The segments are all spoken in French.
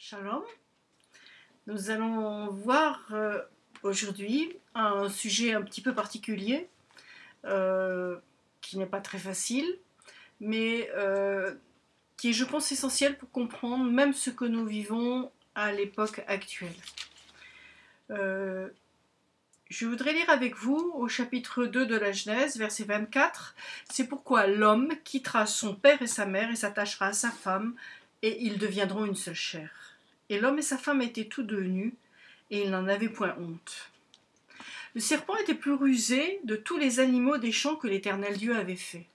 Shalom. Nous allons voir euh, aujourd'hui un sujet un petit peu particulier, euh, qui n'est pas très facile, mais euh, qui est, je pense, essentiel pour comprendre même ce que nous vivons à l'époque actuelle. je voudrais lire avec vous au chapitre 2 de la Genèse, verset 24. C'est pourquoi l'homme quittera son père et sa mère et s'attachera à sa femme, et ils deviendront une seule chair. Et l'homme et sa femme étaient tous deux nus, et ils n'en avaient point honte. Le serpent était plus rusé de tous les animaux des champs que l'Éternel Dieu avait fait.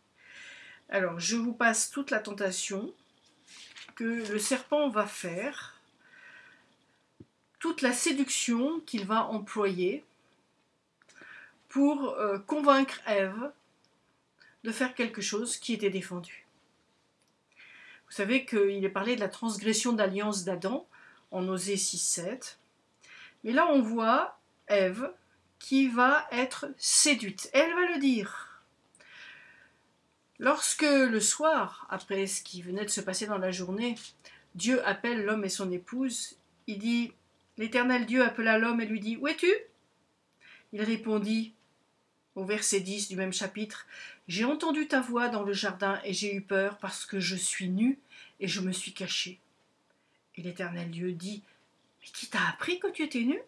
Alors, je vous passe toute la tentation que le serpent va faire, toute la séduction qu'il va employer pour euh, convaincre Ève de faire quelque chose qui était défendu. Vous savez qu'il est parlé de la transgression d'alliance d'Adam, en Osée 6-7. Mais là, on voit Ève qui va être séduite. Elle va le dire. Lorsque le soir, après ce qui venait de se passer dans la journée, Dieu appelle l'homme et son épouse, il dit L'Éternel Dieu appela l'homme et lui dit Où es-tu? Il répondit au verset 10 du même chapitre J'ai entendu ta voix dans le jardin et j'ai eu peur parce que je suis nu et je me suis caché. Et l'Éternel Dieu dit Mais qui t'a appris que tu étais nu?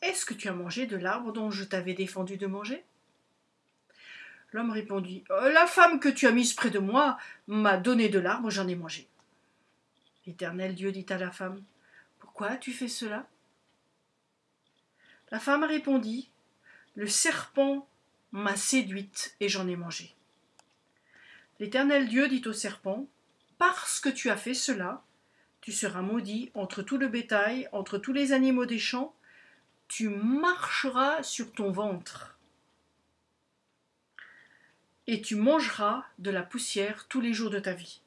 Est-ce que tu as mangé de l'arbre dont je t'avais défendu de manger? L'homme répondit oh, La femme que tu as mise près de moi m'a donné de l'arbre, j'en ai mangé. L'Éternel Dieu dit à la femme Pourquoi as-tu fait cela? La femme répondit Le serpent m'a séduite et j'en ai mangé. L'Éternel Dieu dit au serpent Parce que tu as fait cela, tu seras maudit entre tout le bétail, entre tous les animaux des champs, tu marcheras sur ton ventre. Et tu mangeras de la poussière tous les jours de ta vie.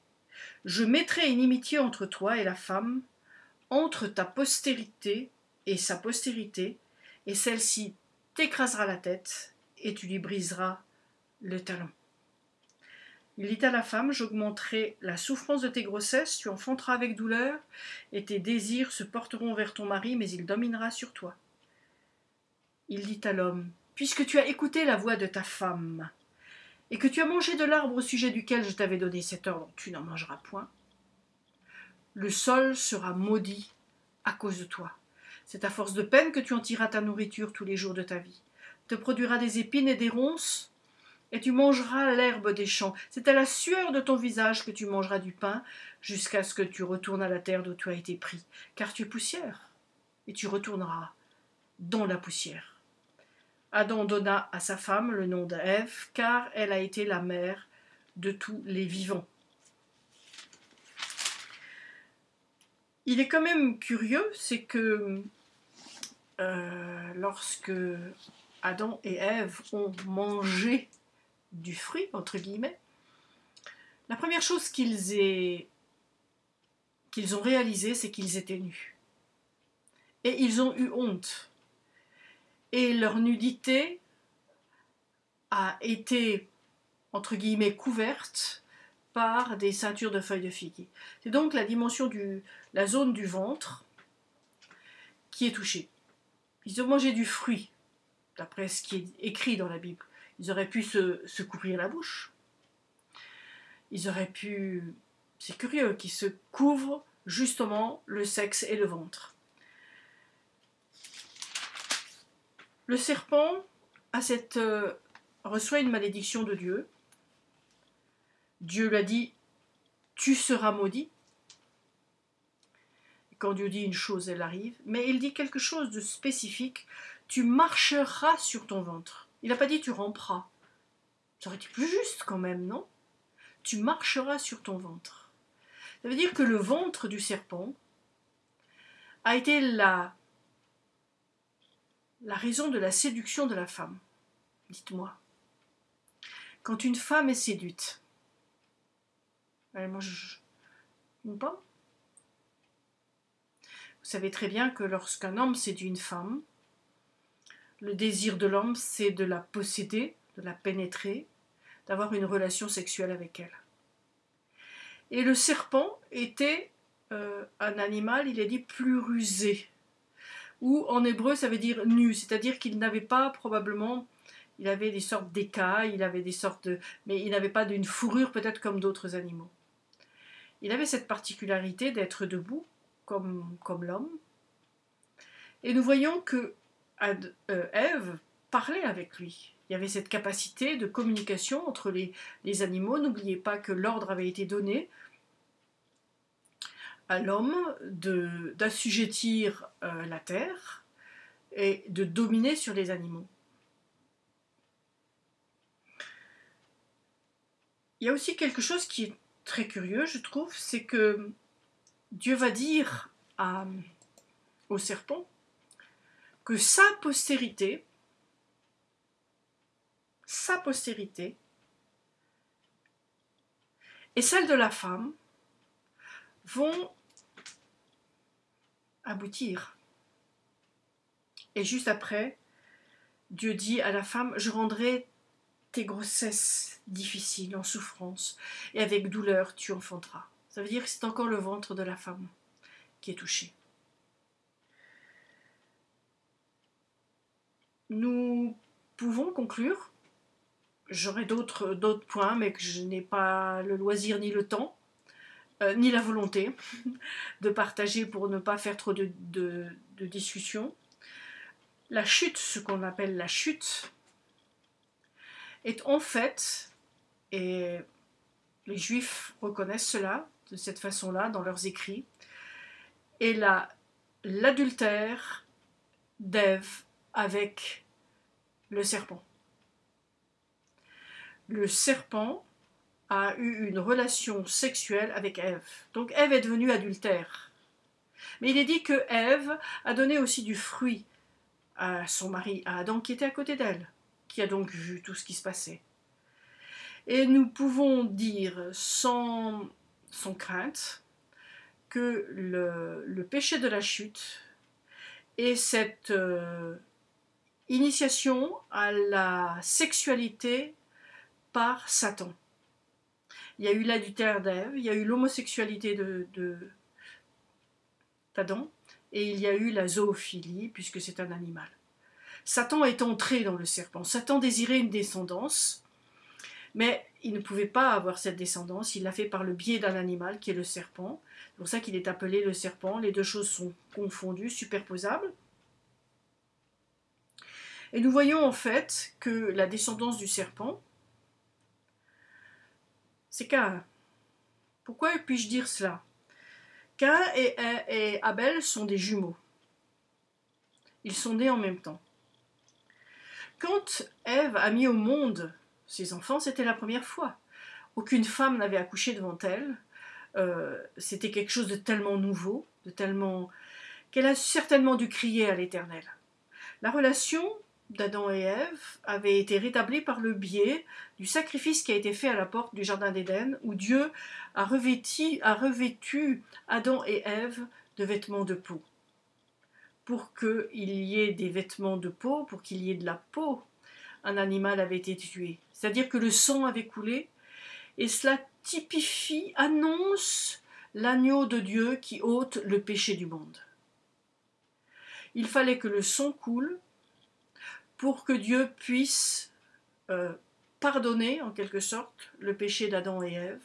Je mettrai inimitié entre toi et la femme, entre ta postérité et sa postérité, et celle-ci t'écrasera la tête, et tu lui briseras le talon. Il dit à la femme, j'augmenterai la souffrance de tes grossesses, tu enfanteras avec douleur, et tes désirs se porteront vers ton mari, mais il dominera sur toi. Il dit à l'homme, puisque tu as écouté la voix de ta femme, et que tu as mangé de l'arbre au sujet duquel je t'avais donné cet ordre, tu n'en mangeras point, le sol sera maudit à cause de toi. C'est à force de peine que tu en tireras ta nourriture tous les jours de ta vie. Te produira des épines et des ronces, et tu mangeras l'herbe des champs. C'est à la sueur de ton visage que tu mangeras du pain, jusqu'à ce que tu retournes à la terre d'où tu as été pris, car tu es poussière, et tu retourneras dans la poussière. Adam donna à sa femme le nom d'Ève, car elle a été la mère de tous les vivants. Il est quand même curieux, c'est que euh, lorsque Adam et Ève ont mangé du fruit, entre guillemets, la première chose qu'ils ont réalisé, c'est qu'ils étaient nus. Et ils ont eu honte. Et leur nudité a été, entre guillemets, couverte par des ceintures de feuilles de figuier. C'est donc la dimension du, la zone du ventre qui est touchée. Ils ont mangé du fruit, d'après ce qui est écrit dans la Bible. Ils auraient pu se, couvrir la bouche. Ils auraient pu... C'est curieux qu'ils se couvrent justement le sexe et le ventre. Le serpent euh, reçoit une malédiction de Dieu. Dieu lui a dit Tu seras maudit. quand Dieu dit une chose, elle arrive. Mais il dit quelque chose de spécifique Tu marcheras sur ton ventre. Il n'a pas dit tu ramperas. Ça aurait été plus juste quand même, non? Tu marcheras sur ton ventre. Ça veut dire que le ventre du serpent a été la, la raison de la séduction de la femme. Dites-moi. Quand une femme est séduite, elle mange une pomme? Vous savez très bien que lorsqu'un homme séduit une femme, le désir de l'homme, c'est de la posséder, de la pénétrer, d'avoir une relation sexuelle avec elle. Et le serpent était, euh, un animal, il est dit plus rusé. Ou en hébreu, ça veut dire nu, c'est-à-dire qu'il n'avait pas probablement, il avait des sortes d'écailles, il avait des sortes de, mais il n'avait pas d'une fourrure peut-être comme d'autres animaux. Il avait cette particularité d'être debout, comme, comme l'homme. Et nous voyons que euh, Ève parlait avec lui. Il y avait cette capacité de communication entre les, les animaux. N'oubliez pas que l'ordre avait été donné à l'homme d'assujettir euh, la terre et de dominer sur les animaux. Il y a aussi quelque chose qui est très curieux, je trouve, c'est que Dieu va dire à, au serpent que sa postérité, sa postérité, et celle de la femme vont aboutir. Et juste après, Dieu dit à la femme, je rendrai tes grossesses difficiles, en souffrance, et avec douleur tu enfanteras. Ça veut dire que c'est encore le ventre de la femme qui est touché. Nous pouvons conclure. J'aurai d'autres points, mais que je n'ai pas le loisir ni le temps. Euh, ni la volonté de partager pour ne pas faire trop de, de, de discussions. La chute, ce qu'on appelle la chute, est en fait, et les juifs reconnaissent cela de cette façon-là dans leurs écrits, et l'adultère d'Ève avec le serpent. Le serpent a eu une relation sexuelle avec Ève. Donc Ève est devenue adultère. Mais il est dit que Ève a donné aussi du fruit à son mari, à Adam, qui était à côté d'elle, qui a donc vu tout ce qui se passait. Et nous pouvons dire sans, sans crainte que le, péché de la chute est cette euh, initiation à la sexualité par Satan il y a eu l'adultère d'Ève, il y a eu l'homosexualité de, d'Adam, et il y a eu la zoophilie, puisque c'est un animal. Satan est entré dans le serpent. Satan désirait une descendance, mais il ne pouvait pas avoir cette descendance. Il l'a fait par le biais d'un animal qui est le serpent. C'est pour ça qu'il est appelé le serpent. Les deux choses sont confondues, superposables. Et nous voyons en fait que la descendance du serpent, c'est Cain. Pourquoi puis-je dire cela? Cain et, Abel sont des jumeaux. Ils sont nés en même temps. Quand Ève a mis au monde ses enfants, c'était la première fois. Aucune femme n'avait accouché devant elle. Euh, c'était quelque chose de tellement nouveau, de tellement qu'elle a certainement dû crier à l'Éternel. La relation d'Adam et Ève avait été rétabli par le biais du sacrifice qui a été fait à la porte du Jardin d'Éden, où Dieu a revêtu, a revêtu Adam et Ève de vêtements de peau. Pour qu'il y ait des vêtements de peau, pour qu'il y ait de la peau, un animal avait été tué. C'est-à-dire que le sang avait coulé, et cela typifie, annonce l'agneau de Dieu qui ôte le péché du monde. Il fallait que le sang coule pour que Dieu puisse euh, pardonner en quelque sorte le péché d'Adam et Ève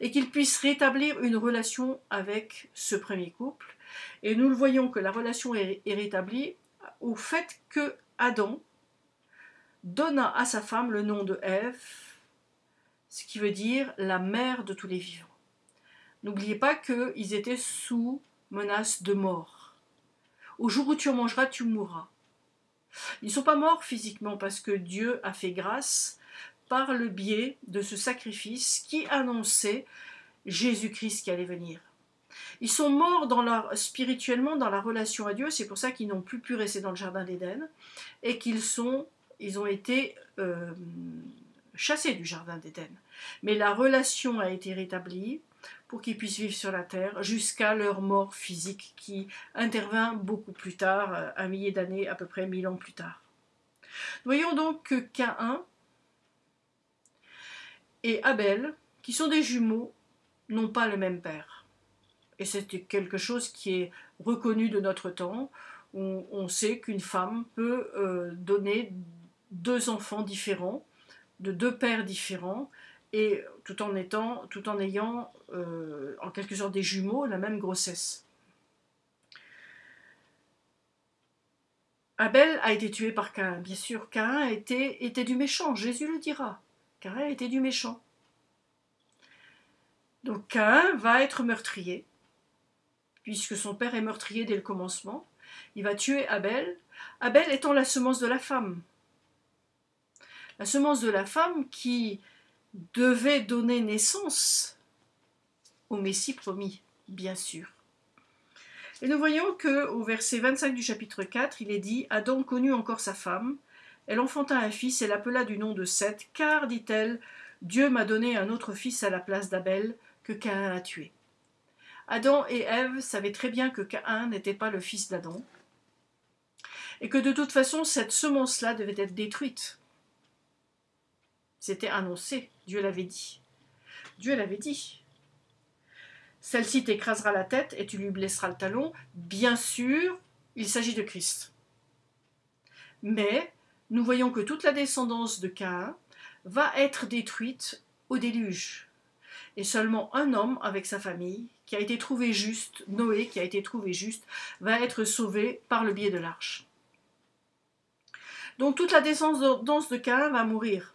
et qu'il puisse rétablir une relation avec ce premier couple. Et nous le voyons que la relation est, est rétablie au fait que Adam donna à sa femme le nom de Ève, ce qui veut dire la mère de tous les vivants. N'oubliez pas qu'ils étaient sous menace de mort. Au jour où tu en mangeras, tu mourras. Ils ne sont pas morts physiquement parce que Dieu a fait grâce par le biais de ce sacrifice qui annonçait Jésus-Christ qui allait venir. Ils sont morts dans leur, spirituellement dans la relation à Dieu, c'est pour ça qu'ils n'ont plus pu rester dans le jardin d'Éden et qu'ils sont, ils ont été euh, chassés du jardin d'Éden. Mais la relation a été rétablie pour qu'ils puissent vivre sur la terre jusqu'à leur mort physique qui intervint beaucoup plus tard, euh, un millier d'années, à peu près mille ans plus tard. voyons donc que Caïn et Abel, qui sont des jumeaux, n'ont pas le même père. et c'est quelque chose qui est reconnu de notre temps. On, sait qu'une femme peut euh, donner deux enfants différents, de deux pères différents, et tout en, ayant euh, en quelque sorte des jumeaux la même grossesse. Abel a été tué par Cain. Bien sûr, Cain était, était du méchant, Jésus le dira. Cain était du méchant. Donc Cain va être meurtrier, puisque son père est meurtrier dès le commencement. Il va tuer Abel, Abel étant la semence de la femme. La semence de la femme qui devait donner naissance au Messie promis, bien sûr. Et nous voyons que au verset 25 du chapitre 4, il est dit Adam connut encore sa femme, elle enfanta un fils et l'appela du nom de Seth, car, dit-elle, Dieu m'a donné un autre fils à la place d'Abel que Caïn a tué. Adam et Ève savaient très bien que Caïn n'était pas le fils d'Adam, et que de toute façon cette semence-là devait être détruite. C'était annoncé, Dieu l'avait dit. Dieu l'avait dit. Celle-ci t'écrasera la tête et tu lui blesseras le talon. Bien sûr, il s'agit de Christ. Mais nous voyons que toute la descendance de Caïn va être détruite au déluge. Et seulement un homme avec sa famille, qui a été trouvé juste, Noé, qui a été trouvé juste, va être sauvé par le biais de l'arche. Donc toute la descendance de Caïn va mourir,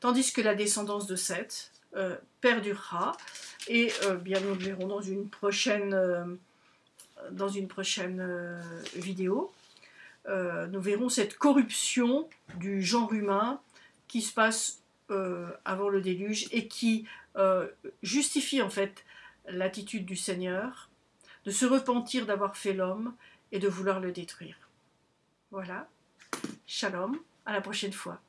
tandis que la descendance de Seth euh, perdurera et euh, bien nous le verrons dans une prochaine, euh, dans une prochaine vidéo. nous verrons cette corruption du genre humain qui se passe avant le déluge et qui justifie en fait l'attitude du Seigneur de se repentir d'avoir fait l'homme et de vouloir le détruire. Voilà. Shalom. À la prochaine fois.